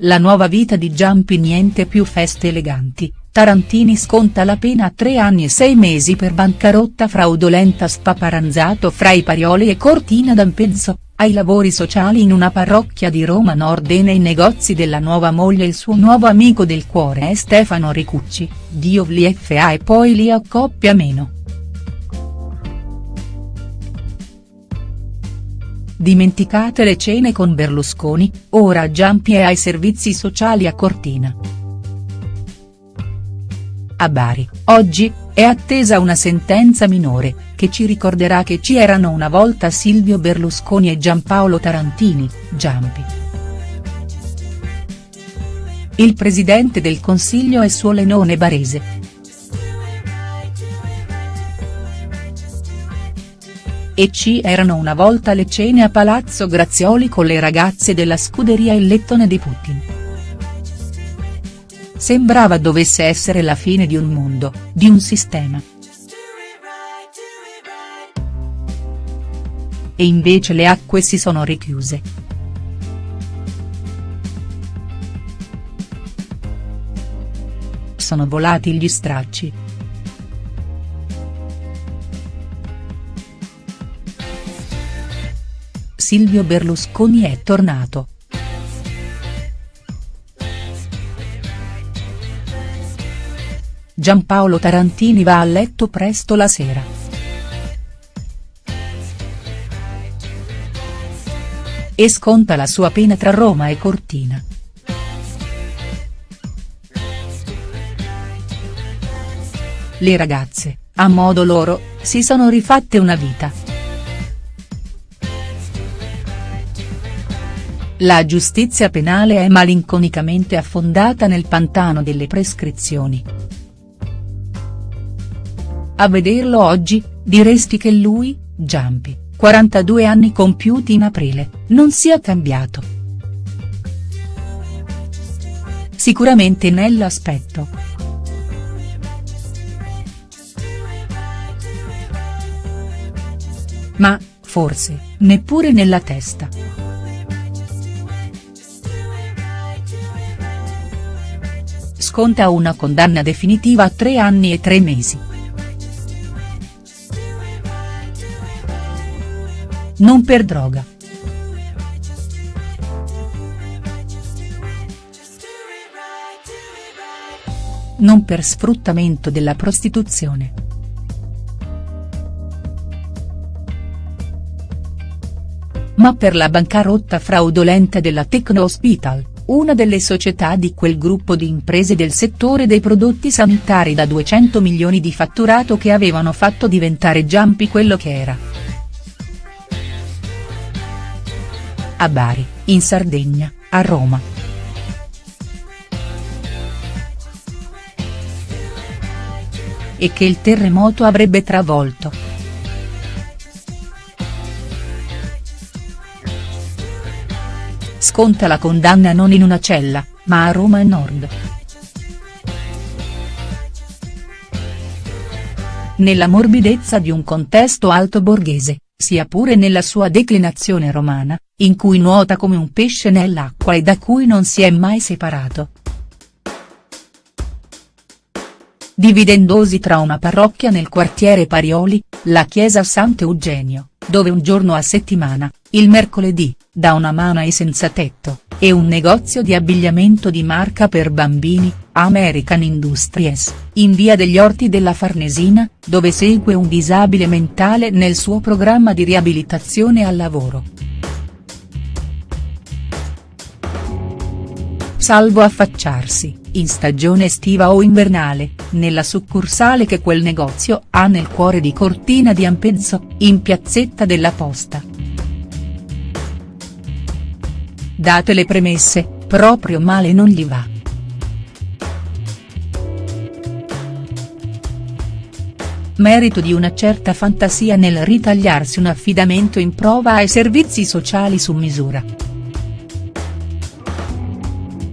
la nuova vita di Giampi niente più feste eleganti, Tarantini sconta la pena a tre anni e sei mesi per bancarotta fraudolenta spaparanzato fra i Parioli e Cortina d'Ampezzo, ai lavori sociali in una parrocchia di Roma Nord e nei negozi della nuova moglie il suo nuovo amico del cuore è Stefano Ricucci, Dio li fa e poi li accoppia meno. Dimenticate le cene con Berlusconi, ora Giampi è ai servizi sociali a Cortina. A Bari, oggi, è attesa una sentenza minore, che ci ricorderà che ci erano una volta Silvio Berlusconi e Giampaolo Tarantini, Giampi. Il presidente del Consiglio è suo Lenone Barese. E ci erano una volta le cene a Palazzo Grazioli con le ragazze della scuderia Il Lettone di Putin. Sembrava dovesse essere la fine di un mondo, di un sistema. E invece le acque si sono richiuse. Sono volati gli stracci. Silvio Berlusconi è tornato. Giampaolo Tarantini va a letto presto la sera. E sconta la sua pena tra Roma e Cortina. Le ragazze, a modo loro, si sono rifatte una vita. La giustizia penale è malinconicamente affondata nel pantano delle prescrizioni. A vederlo oggi, diresti che lui, Giampi, 42 anni compiuti in aprile, non sia cambiato. Sicuramente nell'aspetto. Ma, forse, neppure nella testa. Sconta una condanna definitiva a tre anni e tre mesi. non per droga. Non per sfruttamento della prostituzione. Ma per la bancarotta fraudolenta della Tecno Hospital, una delle società di quel gruppo di imprese del settore dei prodotti sanitari da 200 milioni di fatturato che avevano fatto diventare Giampi quello che era. a Bari, in Sardegna, a Roma. E che il terremoto avrebbe travolto. Sconta la condanna non in una cella, ma a Roma Nord. Nella morbidezza di un contesto alto borghese sia pure nella sua declinazione romana, in cui nuota come un pesce nell'acqua e da cui non si è mai separato. Dividendosi tra una parrocchia nel quartiere Parioli, la chiesa Sant'Eugenio, dove un giorno a settimana, il mercoledì, da una mano ai senza tetto, e un negozio di abbigliamento di marca per bambini, American Industries, in via degli Orti della Farnesina, dove segue un disabile mentale nel suo programma di riabilitazione al lavoro. Salvo affacciarsi, in stagione estiva o invernale, nella succursale che quel negozio ha nel cuore di Cortina di Ampezzo, in piazzetta della Posta. Date le premesse, proprio male non gli va. merito di una certa fantasia nel ritagliarsi un affidamento in prova ai servizi sociali su misura.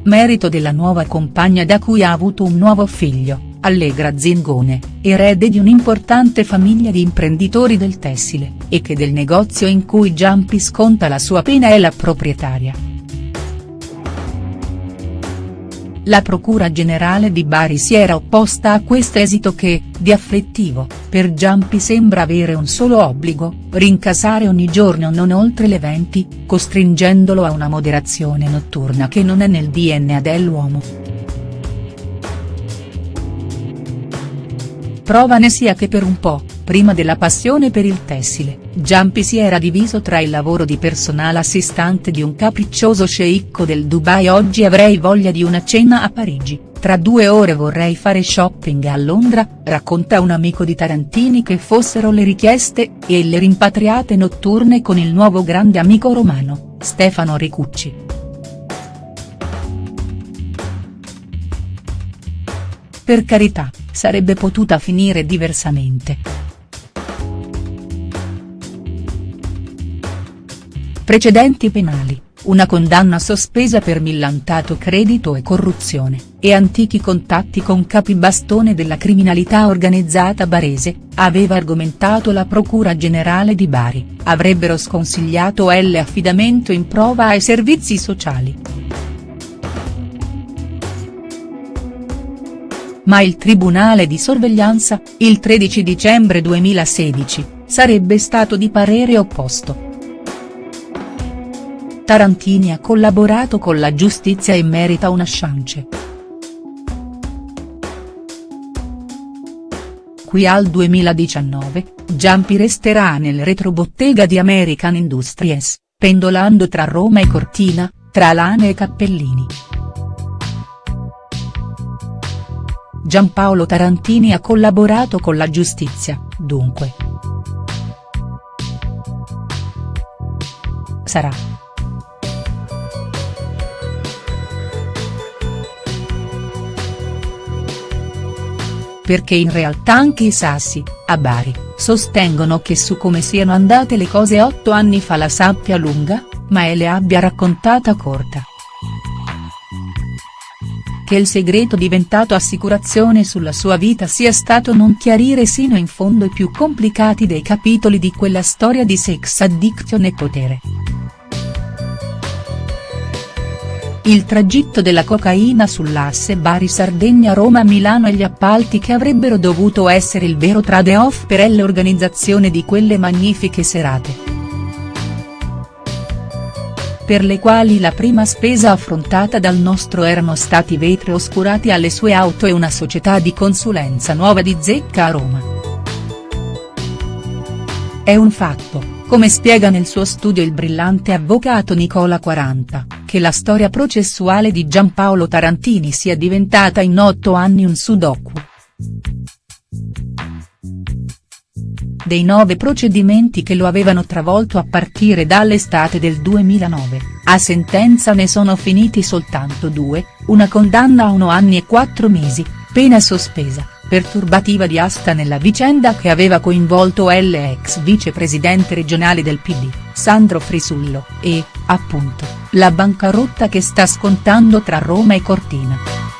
Merito della nuova compagna da cui ha avuto un nuovo figlio, Allegra Zingone, erede di un'importante famiglia di imprenditori del tessile, e che del negozio in cui Giampi sconta la sua pena è la proprietaria. La Procura Generale di Bari si era opposta a questo esito che, di afflittivo, per Giampi sembra avere un solo obbligo, rincasare ogni giorno non oltre le 20, costringendolo a una moderazione notturna che non è nel DNA dell'uomo. Prova ne sia che per un po', prima della passione per il tessile, Giampi si era diviso tra il lavoro di personale assistante di un capriccioso sceicco del Dubai oggi avrei voglia di una cena a Parigi, tra due ore vorrei fare shopping a Londra, racconta un amico di Tarantini che fossero le richieste, e le rimpatriate notturne con il nuovo grande amico romano, Stefano Ricucci. Per carità, sarebbe potuta finire diversamente. Precedenti penali, una condanna sospesa per millantato credito e corruzione, e antichi contatti con capibastone della criminalità organizzata barese, aveva argomentato la Procura Generale di Bari, avrebbero sconsigliato L affidamento in prova ai servizi sociali. Ma il Tribunale di sorveglianza, il 13 dicembre 2016, sarebbe stato di parere opposto. Tarantini ha collaborato con la giustizia e merita una chance. Qui al 2019, Giampi resterà nel retrobottega di American Industries, pendolando tra Roma e Cortina, tra lane e cappellini. Giampaolo Tarantini ha collaborato con la giustizia, dunque. Sarà. Perché in realtà anche i Sassi, a Bari, sostengono che su come siano andate le cose otto anni fa la sappia lunga, ma e le abbia raccontata corta. Che il segreto diventato assicurazione sulla sua vita sia stato non chiarire sino in fondo i più complicati dei capitoli di quella storia di sex addiction e potere. Il tragitto della cocaina sull'asse Bari-Sardegna-Roma-Milano e gli appalti che avrebbero dovuto essere il vero trade-off per l'organizzazione di quelle magnifiche serate. Per le quali la prima spesa affrontata dal nostro erano stati vetri oscurati alle sue auto e una società di consulenza nuova di zecca a Roma. È un fatto, come spiega nel suo studio il brillante avvocato Nicola Quaranta che la storia processuale di Giampaolo Tarantini sia diventata in otto anni un sudoku. Dei nove procedimenti che lo avevano travolto a partire dall'estate del 2009, a sentenza ne sono finiti soltanto due, una condanna a uno anni e quattro mesi, pena sospesa, per turbativa di asta nella vicenda che aveva coinvolto l'ex vicepresidente regionale del PD, Sandro Frisullo, e, appunto, la bancarotta che sta scontando tra Roma e Cortina.